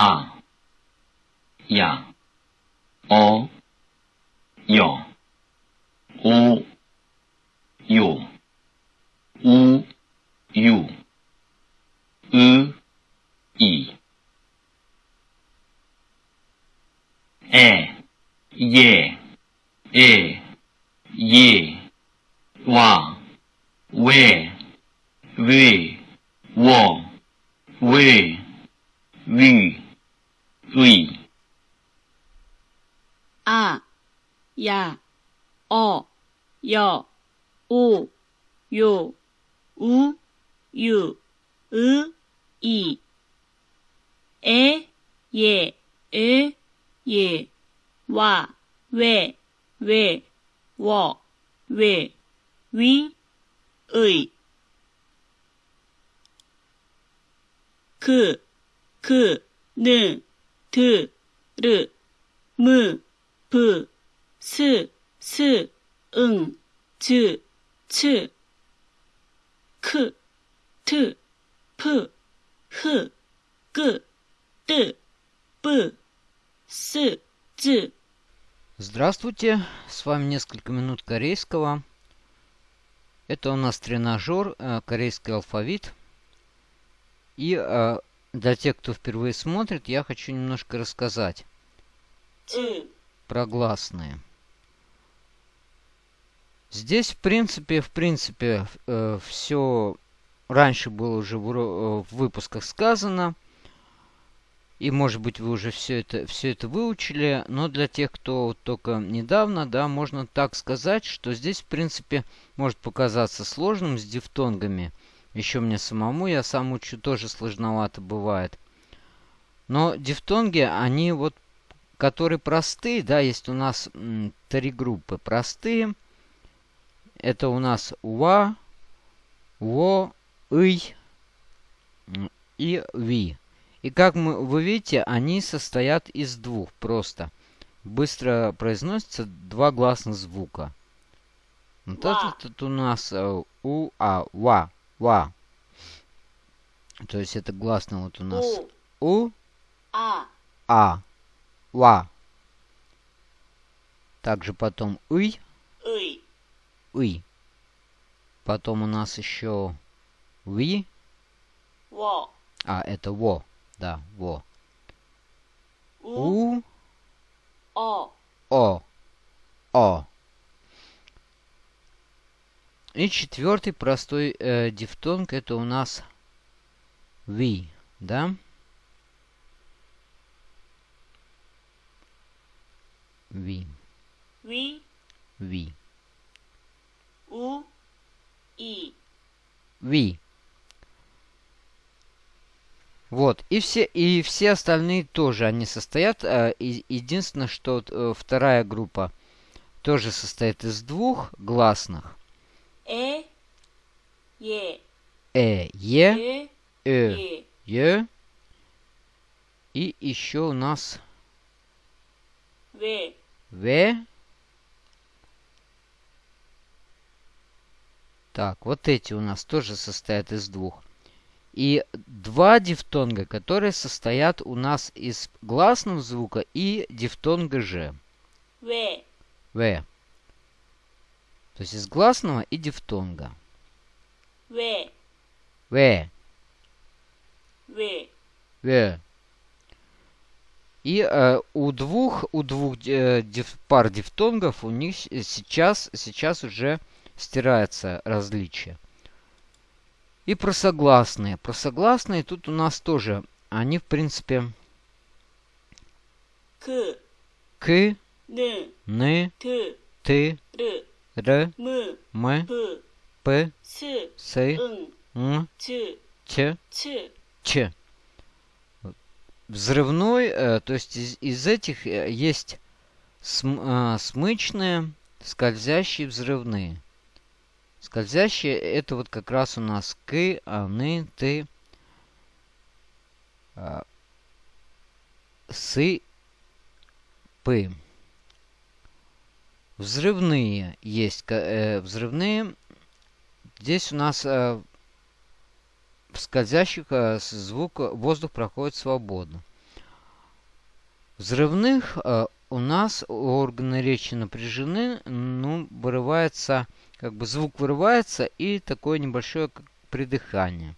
а, я, о, ё, у, ю, у, ю, ы, и, э, е, э, е, ва, ве, вы, во, вы, вы, 의, 아, 야, 어, 여, 오, 요, 우, 유, 으, 이, 에, 예, 에, 예, 와, 왜, 왜, 워, 왜, 위, 의. 그, 그, 는, т, р, м, п, с, с, н, д, ч, к, т, п, х, г, д, п, с, д. Здравствуйте, с вами несколько минут корейского. Это у нас тренажер, э, корейский алфавит. И э, для тех, кто впервые смотрит, я хочу немножко рассказать 즈, про гласные. Здесь, в принципе, в принципе, э, все раньше было уже в, э, в выпусках сказано. И, может быть, вы уже все это, все это выучили. Но для тех, кто только недавно, да, можно так сказать, что здесь, в принципе, может показаться сложным с дифтонгами. Еще мне самому, я сам учу, тоже сложновато бывает. Но дифтонги, они вот, которые простые, да, есть у нас м, три группы. Простые. Это у нас уа, во, ый и ви. И как мы, вы видите, они состоят из двух просто. Быстро произносятся два гласных звука. Вот Ва. этот у нас э, у, а, ва, Ва. То есть это гласно вот у нас. У. у а. А. Ва. Также потом уй. Уй. Уй. Потом у нас еще ви. Во. А, это во. Да, во. У. у. О. О. О. И четвертый простой э, дифтонг это у нас we, да? We. We. We. У. И. We. Вот, и все, и все остальные тоже, они состоят, э, единственное, что э, вторая группа тоже состоит из двух гласных, E, э, е. Э, е, э, е. И еще у нас в. В. Так, вот эти у нас тоже состоят из двух. И два дифтонга, которые состоят у нас из гласного звука и дифтонга «ж». В. В. То есть из гласного и дифтонга. В, В, В, В. И э, у двух, у двух э, диф, пар дифтонгов у них сейчас, сейчас уже стирается различие. И про согласные. Про согласные тут у нас тоже, они в принципе... К. К. Н. Н. Т. Т. Р. Р. М. П. С. Н. Ч. Ч. Взрывной, э, то есть из, из этих э, есть см, э, смычные, скользящие, взрывные. Скользящие это вот как раз у нас к, аны, ты, сы, пы. Взрывные есть. э, взрывные. Здесь у нас э, в скользящих э, звук, воздух проходит свободно. Взрывных э, у нас органы речи напряжены, ну, вырывается, как бы звук вырывается и такое небольшое как придыхание.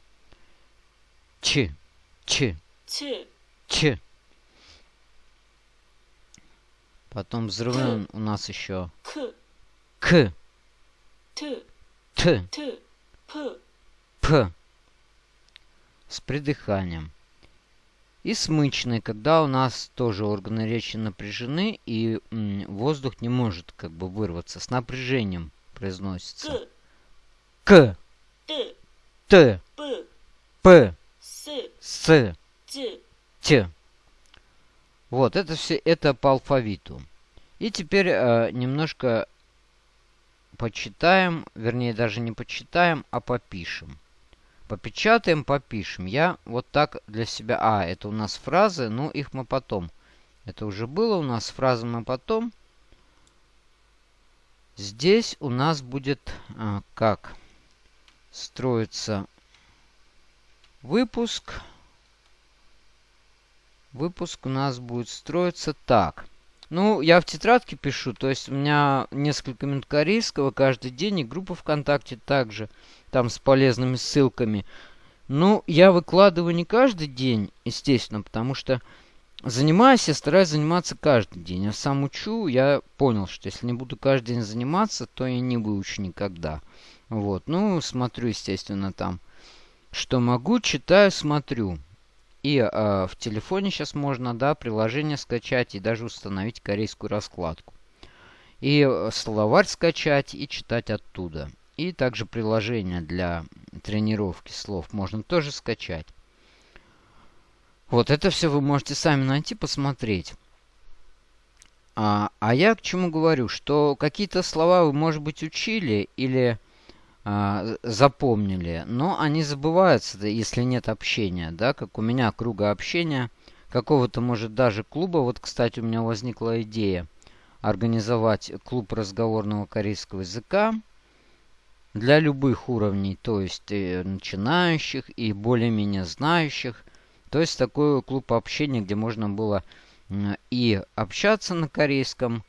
Ч, ч, ч, ч. Потом взрывной у нас еще. К, к, т, т, п, п. С придыханием. И смычный, когда у нас тоже органы речи напряжены, и воздух не может как бы вырваться. С напряжением произносится. К, т, Т, п, П, с, С, т, Т. Вот, это все, это по алфавиту. И теперь э, немножко почитаем, вернее даже не почитаем, а попишем. Попечатаем, попишем. Я вот так для себя... А, это у нас фразы, ну их мы потом. Это уже было у нас, фразы мы потом. Здесь у нас будет а, как строится выпуск. Выпуск у нас будет строиться так. Ну, я в тетрадке пишу, то есть у меня несколько минут корейского каждый день и группа ВКонтакте также, там с полезными ссылками. Ну, я выкладываю не каждый день, естественно, потому что занимаюсь, я стараюсь заниматься каждый день. Я сам учу, я понял, что если не буду каждый день заниматься, то я не выучу никогда. Вот, ну, смотрю, естественно, там, что могу, читаю, смотрю. И э, в телефоне сейчас можно, да, приложение скачать и даже установить корейскую раскладку. И э, словарь скачать и читать оттуда. И также приложение для тренировки слов можно тоже скачать. Вот это все вы можете сами найти, посмотреть. А, а я к чему говорю, что какие-то слова вы, может быть, учили или запомнили, но они забываются, если нет общения, да, как у меня круга общения, какого-то, может, даже клуба. Вот, кстати, у меня возникла идея организовать клуб разговорного корейского языка для любых уровней, то есть и начинающих и более-менее знающих. То есть такой клуб общения, где можно было и общаться на корейском, а,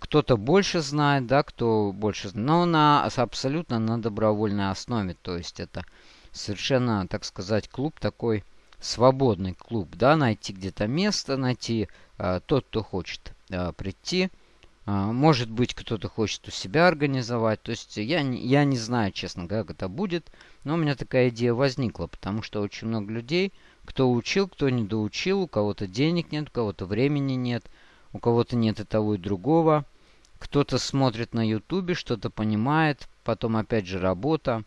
кто-то больше знает, да, кто больше знает, но на абсолютно на добровольной основе. То есть это совершенно, так сказать, клуб такой свободный клуб, да, найти где-то место, найти а, тот, кто хочет а, прийти. А, может быть, кто-то хочет у себя организовать. То есть я, я не знаю, честно, как это будет, но у меня такая идея возникла, потому что очень много людей, кто учил, кто не доучил, у кого-то денег нет, у кого-то времени нет – у кого-то нет и того, и другого. Кто-то смотрит на ютубе, что-то понимает, потом опять же работа.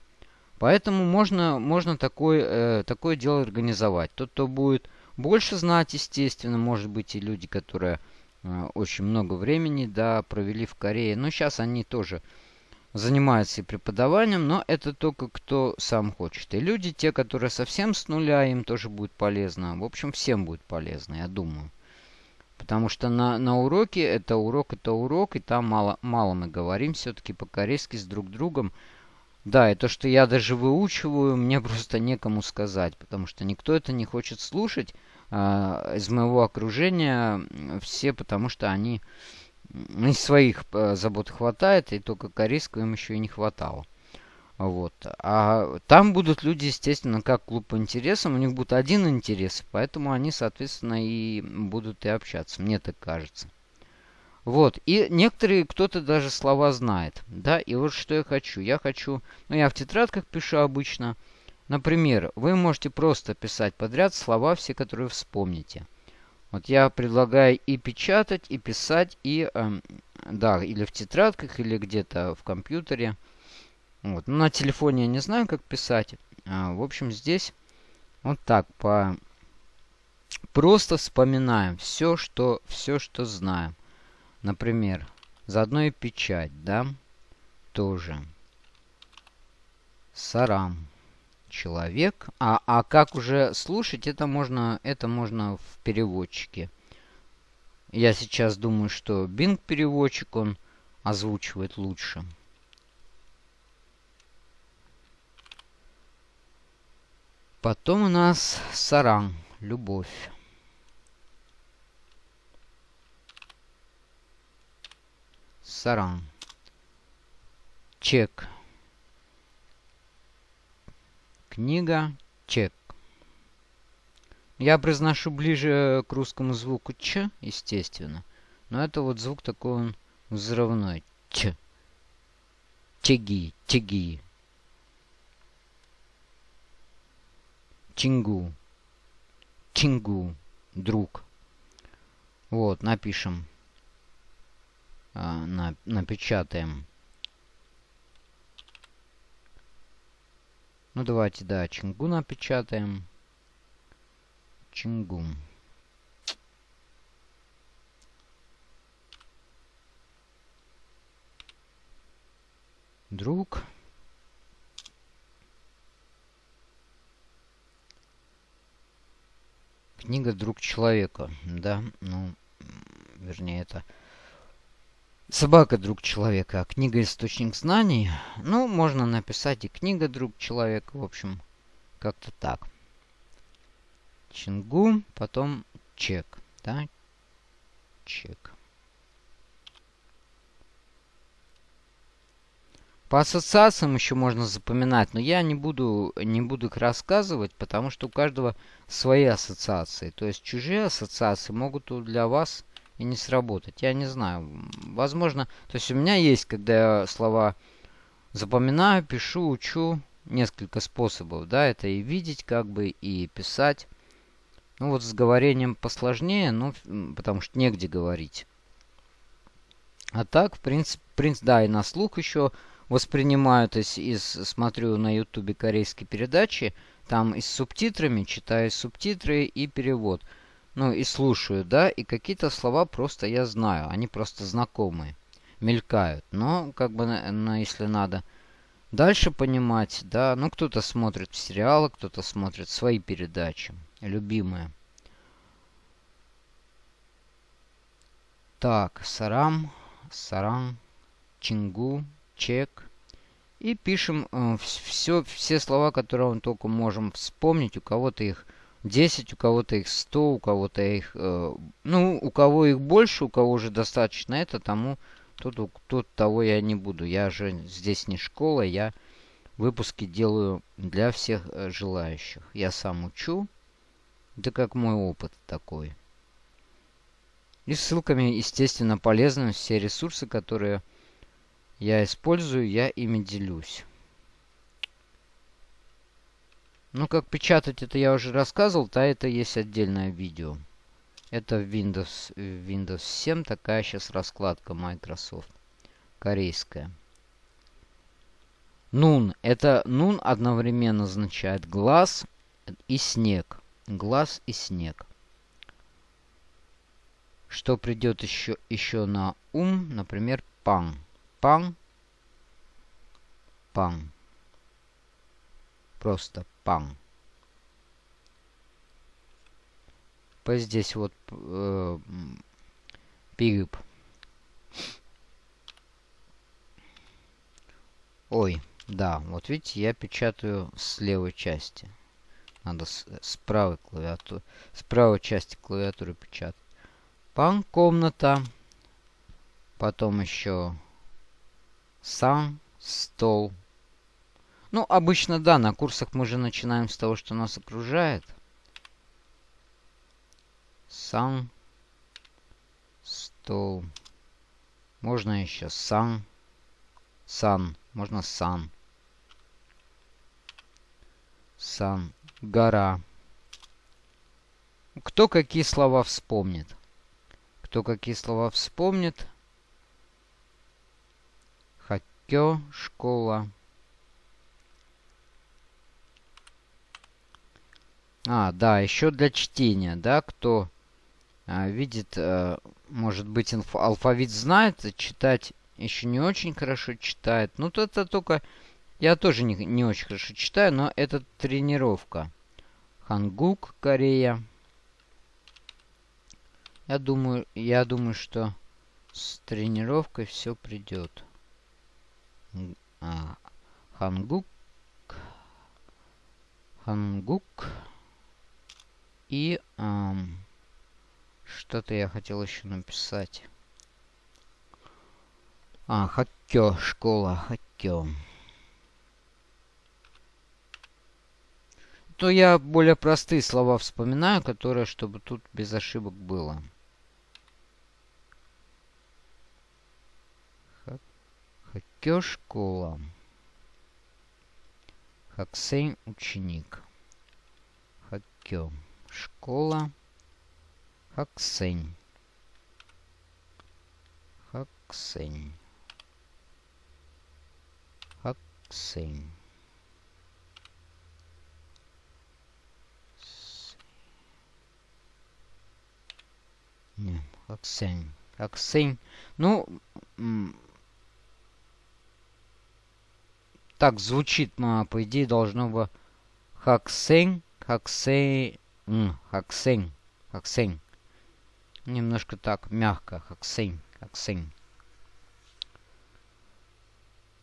Поэтому можно, можно такое, э, такое дело организовать. Тот, кто будет больше знать, естественно, может быть и люди, которые э, очень много времени да, провели в Корее. Но сейчас они тоже занимаются и преподаванием, но это только кто сам хочет. И люди, те, которые совсем с нуля, им тоже будет полезно. В общем, всем будет полезно, я думаю. Потому что на, на уроке это урок, это урок, и там мало, мало мы говорим все-таки по-корейски с друг другом. Да, и то, что я даже выучиваю, мне просто некому сказать, потому что никто это не хочет слушать а, из моего окружения. Все, потому что они из своих а, забот хватает, и только корейского им еще и не хватало. Вот. А там будут люди, естественно, как клуб по интересам. У них будет один интерес, поэтому они, соответственно, и будут и общаться. Мне так кажется. Вот. И некоторые, кто-то даже слова знает. Да, и вот что я хочу. Я хочу, ну я в тетрадках пишу обычно. Например, вы можете просто писать подряд слова все, которые вспомните. Вот я предлагаю и печатать, и писать, и, э, да, или в тетрадках, или где-то в компьютере. Вот. Ну, на телефоне я не знаю, как писать. А, в общем, здесь вот так по... Просто вспоминаем все, что, все, что знаем. Например, заодно и печать, да? Тоже. Сарам. Человек. А, а как уже слушать, это можно, это можно в переводчике. Я сейчас думаю, что Bing переводчик, он озвучивает лучше. Потом у нас Саран, любовь. Саран. Чек. Книга. Чек. Я произношу ближе к русскому звуку Ч, естественно. Но это вот звук такой он взрывной. Ч. Чеги, чеги. Чингу. Чингу. Друг. Вот, напишем. А, на, напечатаем. Ну, давайте, да, Чингу напечатаем. Чингу. Друг. Книга «Друг человека». Да, ну, вернее, это собака «Друг человека», а книга «Источник знаний». Ну, можно написать и книга «Друг человека». В общем, как-то так. Чингу, потом чек. Да, чек. По ассоциациям еще можно запоминать, но я не буду, не буду их рассказывать, потому что у каждого свои ассоциации. То есть чужие ассоциации могут для вас и не сработать. Я не знаю. Возможно, то есть у меня есть, когда я слова запоминаю, пишу, учу, несколько способов. Да, это и видеть как бы, и писать. Ну вот с говорением посложнее, ну, потому что негде говорить. А так, в принципе, принцип, да, и на слух еще воспринимаю, то есть из, смотрю на ютубе корейские передачи, там и с субтитрами, читаю субтитры и перевод. Ну и слушаю, да, и какие-то слова просто я знаю, они просто знакомые, мелькают. Но, как бы, на, на, если надо дальше понимать, да, ну кто-то смотрит сериалы, кто-то смотрит свои передачи, любимые. Так, Сарам, Сарам, Чингу, чек. И пишем э, все, все слова, которые мы только можем вспомнить. У кого-то их 10, у кого-то их 100, у кого-то их... Э, ну, у кого их больше, у кого уже достаточно это, тому... Тут, тут того я не буду. Я же здесь не школа, я выпуски делаю для всех э, желающих. Я сам учу. Это как мой опыт такой. И ссылками, естественно, полезны все ресурсы, которые я использую, я ими делюсь. Ну, как печатать это я уже рассказывал, то это есть отдельное видео. Это Windows, Windows 7, такая сейчас раскладка Microsoft. Корейская. Нун. Это нун одновременно означает глаз и снег. Глаз и снег. Что придет еще, еще на ум, например, пан. Пан. Пан. Просто. По здесь вот э, пигп. Ой, да, вот видите, я печатаю с левой части. Надо с, с правой клавиатуры, с правой части клавиатуры печатать. Пан комната. Потом еще сам, стол. Ну, обычно, да, на курсах мы же начинаем с того, что нас окружает. Сам, стол. Можно еще сам, сан. Можно сан. Сан. Гора. Кто какие слова вспомнит? Кто какие слова вспомнит? Кё, школа. А, да, еще для чтения, да, кто а, видит, а, может быть, алфавит знает, читать еще не очень хорошо читает. Ну, то это только... Я тоже не, не очень хорошо читаю, но это тренировка. Хангук, Корея. Я думаю, я думаю, что с тренировкой все придет Хангук, Хангук и эм, что-то я хотел еще написать. А, хаккё, школа, хаккё. То я более простые слова вспоминаю, которые, чтобы тут без ошибок было. Хаккё, школа. Хаксень, ученик. Хаккё, школа. Хаксень. Хаксень. Хаксень. Не, Хаксень. Хаксень. Ну, так звучит, но по идее должно бы Хаксень, Хаксень, Хаксень, Хаксень. Немножко так, мягко, Хаксень, Хаксень.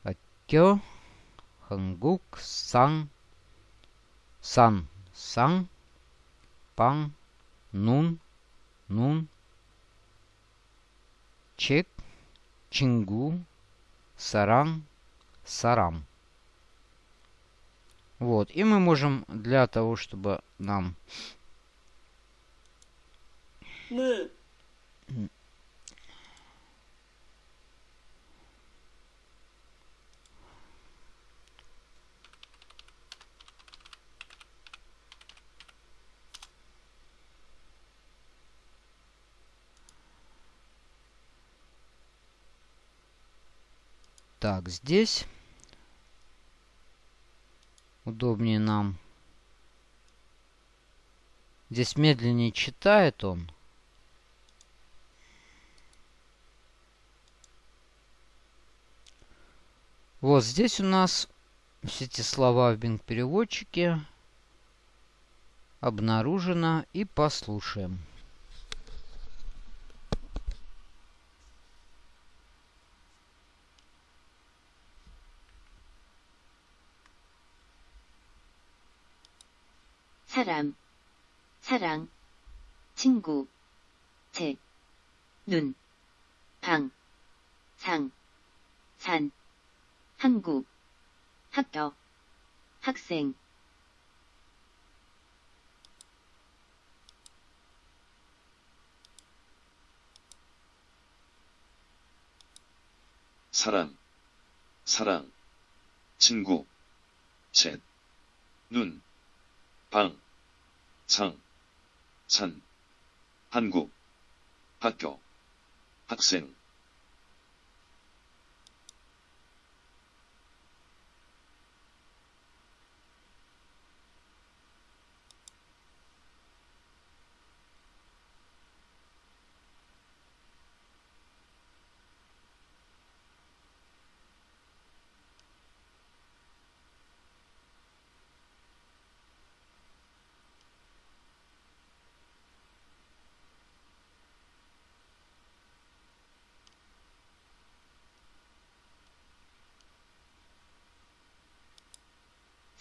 Акё, Хангук, Сан, Сан, Сан, Пан, Нун, Нун, Чек, Чингу, Саран, Сарам. Вот. И мы можем для того, чтобы нам... Мы. Так, здесь удобнее нам. Здесь медленнее читает он. Вот здесь у нас все эти слова в Bing-переводчике обнаружено. И послушаем. 사람, 사랑, 친구, 책, 눈, 방, 상, 산, 한국, 학교, 학생, 사람, 사랑, 친구, 셋, 눈, 방, 상, 산, 한국, 학교, 학생,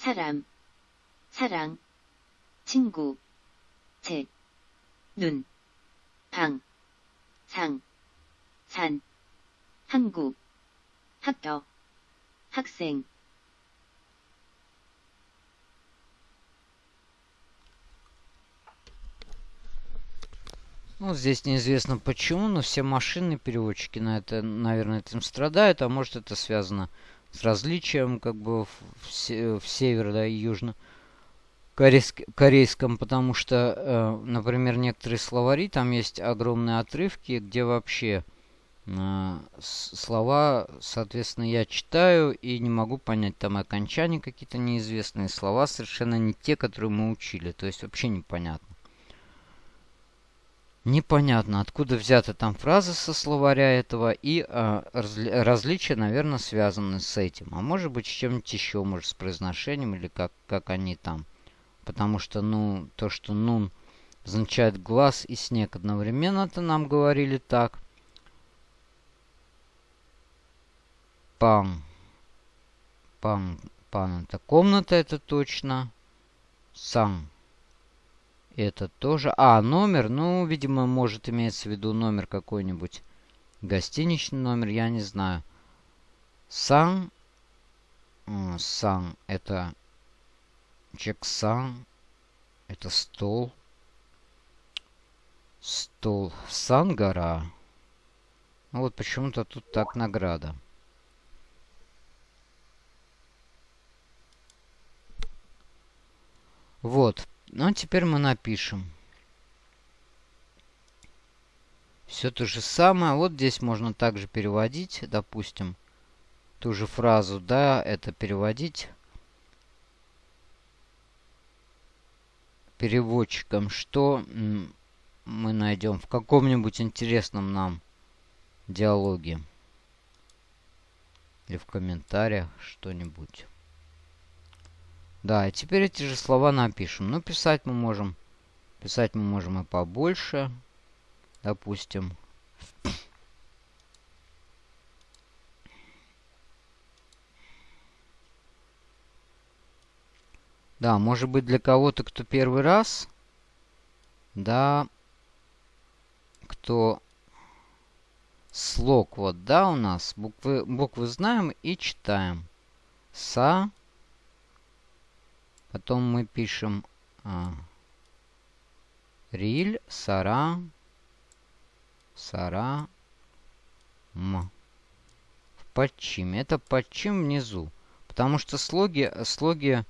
사람, 사랑, 친구, 책, 눈, 방, 상, 산, 한국, 학교, 학생, Ну, здесь неизвестно почему, но все машинные переводчики на это, наверное, этим страдают, а может это связано с различием как бы в, в, в север, да, и южно корейск, корейском, потому что, э, например, некоторые словари, там есть огромные отрывки, где вообще э, слова, соответственно, я читаю и не могу понять, там окончания какие-то неизвестные слова, совершенно не те, которые мы учили, то есть вообще непонятно. Непонятно, откуда взята там фраза со словаря этого, и э, разли различия, наверное, связаны с этим. А может быть, с чем-нибудь еще, может, с произношением, или как, как они там. Потому что, ну, то, что нун означает глаз и снег одновременно, это нам говорили так. Пан. Пан. Пан это комната, это точно. Сан это тоже... А, номер. Ну, видимо, может иметься в виду номер какой-нибудь. Гостиничный номер, я не знаю. Сан. Сан это Джексан. Это стол. Стол. Сан гора. Ну вот почему-то тут так награда. Вот. Ну, а теперь мы напишем. Все то же самое. Вот здесь можно также переводить, допустим, ту же фразу, да, это переводить переводчиком, что мы найдем в каком-нибудь интересном нам диалоге. Или в комментариях что-нибудь. Да, теперь эти же слова напишем. Но писать мы можем. Писать мы можем и побольше. Допустим. Да, может быть для кого-то, кто первый раз. Да. Кто слог вот, да, у нас. Буквы, буквы знаем и читаем. Са. Потом мы пишем а, риль, сара, сара, м. В подчиме. Это подчим внизу. Потому что слоги, слоги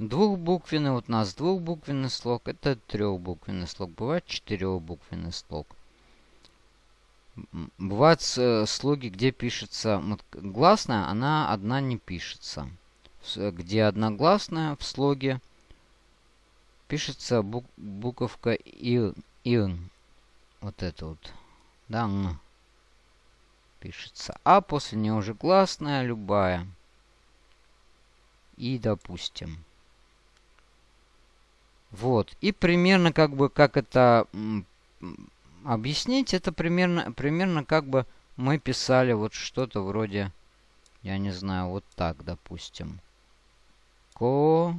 двухбуквенный, вот у нас двухбуквенный слог, это трехбуквенный слог. Бывает четырехбуквенный слог. Бывают э, слоги, где пишется вот, гласная, она одна не пишется где одногласная в слоге пишется бук буковка и ин. Вот это вот. Да, н. Пишется. А после нее уже гласная любая. И допустим. Вот. И примерно как бы как это объяснить, это примерно, примерно как бы мы писали вот что-то вроде, я не знаю, вот так, допустим. Ко.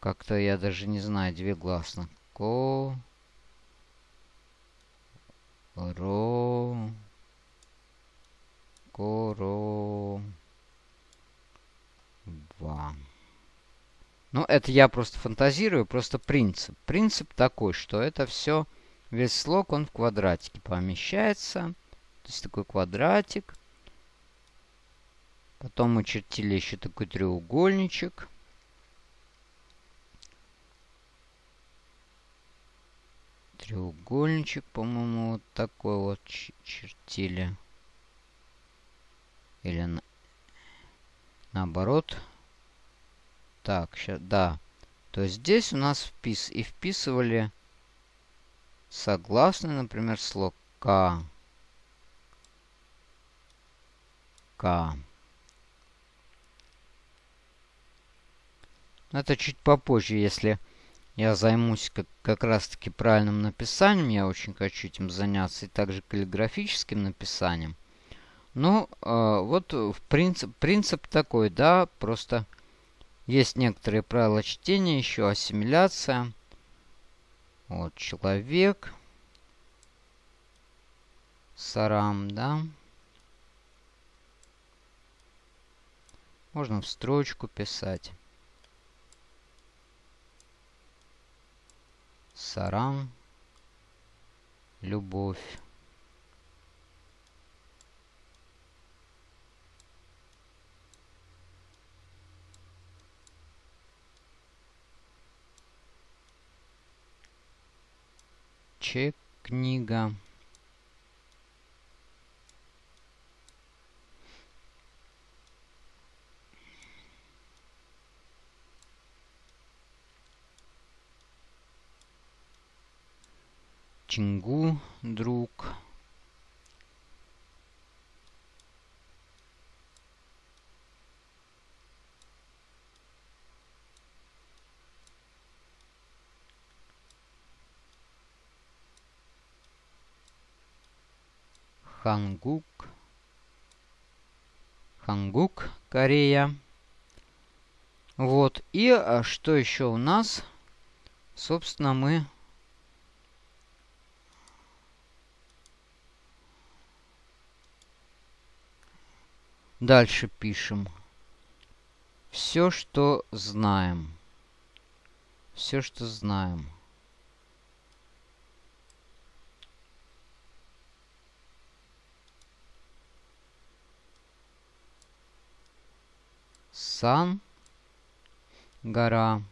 Как-то я даже не знаю, две гласно. Ко. Ро. Коро. Ва. Ну, это я просто фантазирую, просто принцип. Принцип такой, что это все, весь слог, он в квадратике помещается. То есть такой квадратик. Потом чертили еще такой треугольничек. Треугольничек, по-моему, вот такой вот чертили. Или на... наоборот. Так, сейчас, да. То есть здесь у нас впис. И вписывали согласный, например, слог К. К. Это чуть попозже, если я займусь как, как раз-таки правильным написанием. Я очень хочу этим заняться. И также каллиграфическим написанием. Ну, э, вот в принцип, принцип такой, да, просто есть некоторые правила чтения, еще ассимиляция. Вот, человек. Сарам, да. Можно в строчку писать. Сарам. Любовь. Чек книга. Чингу, друг. Хангук. Хангук, Корея. Вот. И а, что еще у нас? Собственно, мы Дальше пишем. Все, что знаем. Все, что знаем. Сан. Гора.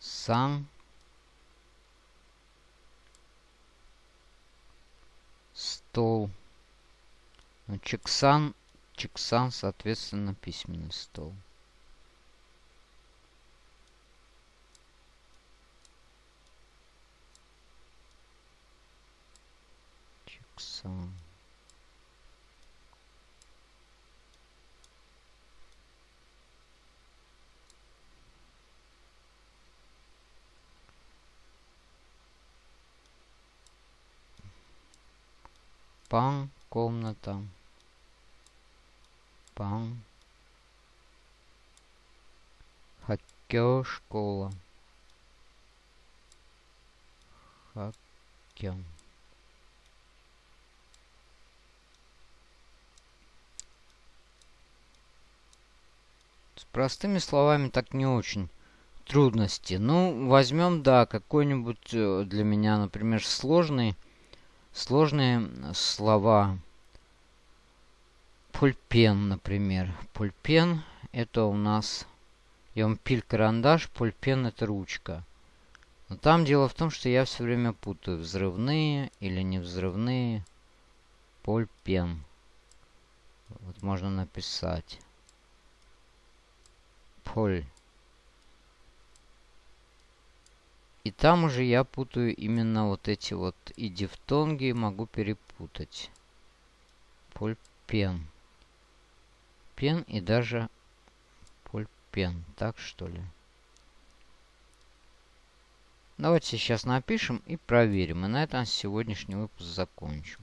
Сан. Стол. Ну, Чексан. Чексан, соответственно, письменный стол. Чексан. Пан, комната. Пан. Хакё, школа. Хакё. С простыми словами так не очень трудности. Ну, возьмем, да, какой-нибудь э, для меня, например, сложный Сложные слова. Пульпен, например. Пульпен это у нас Йомпиль карандаш, пульпен это ручка. Но там дело в том, что я все время путаю взрывные или невзрывные. Пульпен. Вот можно написать. Поль. И там уже я путаю именно вот эти вот и дифтонги могу перепутать. Пульпен. Пен и даже пульпен. Так что ли? Давайте сейчас напишем и проверим. И на этом сегодняшний выпуск закончим.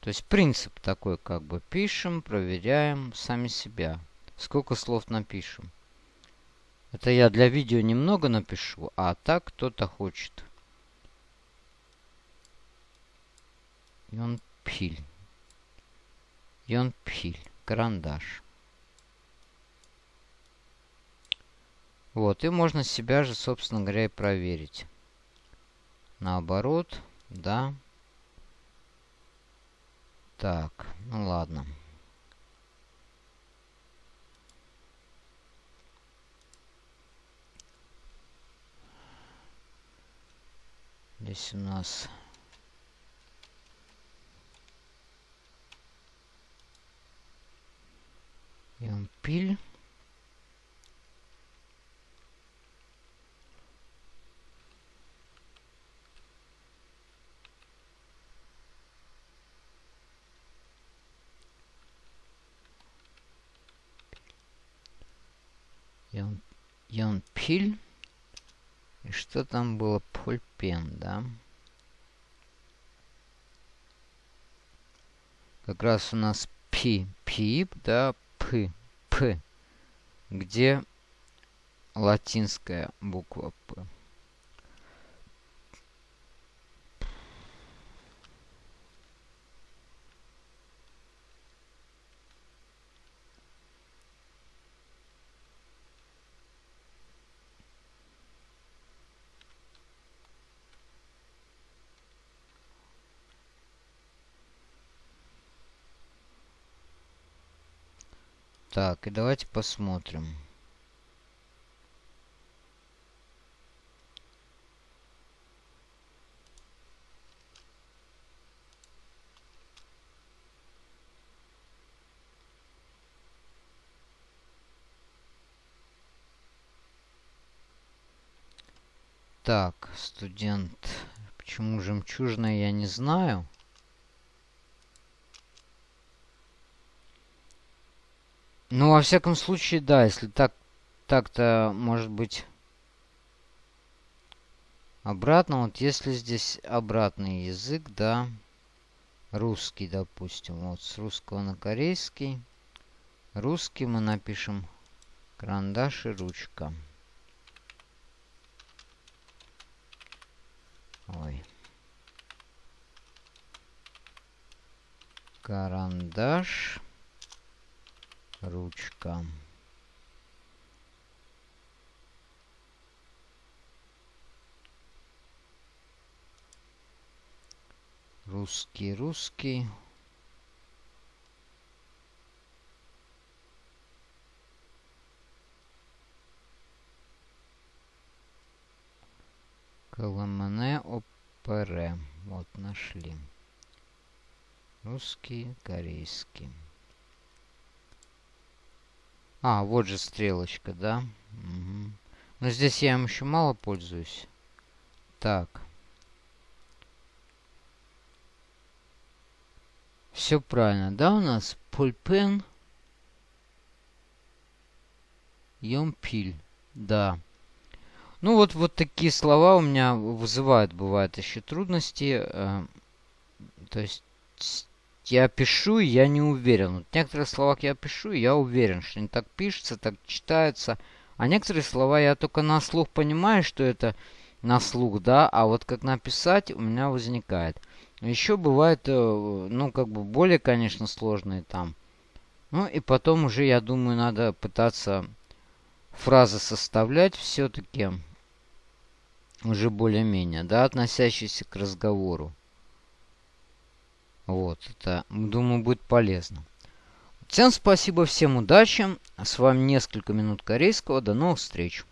То есть принцип такой, как бы пишем, проверяем сами себя. Сколько слов напишем. Это я для видео немного напишу, а так кто-то хочет. Йонпиль. Йонпиль. Карандаш. Вот, и можно себя же, собственно говоря, и проверить. Наоборот, да. Так, ну ладно. Здесь у нас Ямпиль. Янпиль. И что там было? Пульпен, да? Как раз у нас пи, пип, да, п, п. Где латинская буква п. Так, и давайте посмотрим. Так, студент. Почему жемчужная, я не знаю. Ну, во всяком случае, да, если так, так-то, может быть, обратно. Вот если здесь обратный язык, да, русский, допустим, вот с русского на корейский. Русский мы напишем карандаш и ручка. Ой. Карандаш. Ручка. Русский, русский. Коломене опере. Вот, нашли. Русский, корейский. А, вот же стрелочка, да? Угу. Но здесь я им еще мало пользуюсь. Так. Все правильно, да, у нас? Пульпен. Йомпиль. Да. Ну вот, вот такие слова у меня вызывают, бывают еще трудности. Э, то есть я пишу, я не уверен. Вот некоторые слова я пишу, я уверен, что они так пишутся, так читаются. А некоторые слова я только на слух понимаю, что это на слух, да, а вот как написать у меня возникает. Еще бывает, э, ну, как бы более, конечно, сложные там. Ну, и потом уже, я думаю, надо пытаться фразы составлять все-таки уже более-менее, да, относящиеся к разговору. Вот, это, думаю, будет полезно. Всем спасибо, всем удачи. С вами несколько минут корейского. До новых встреч.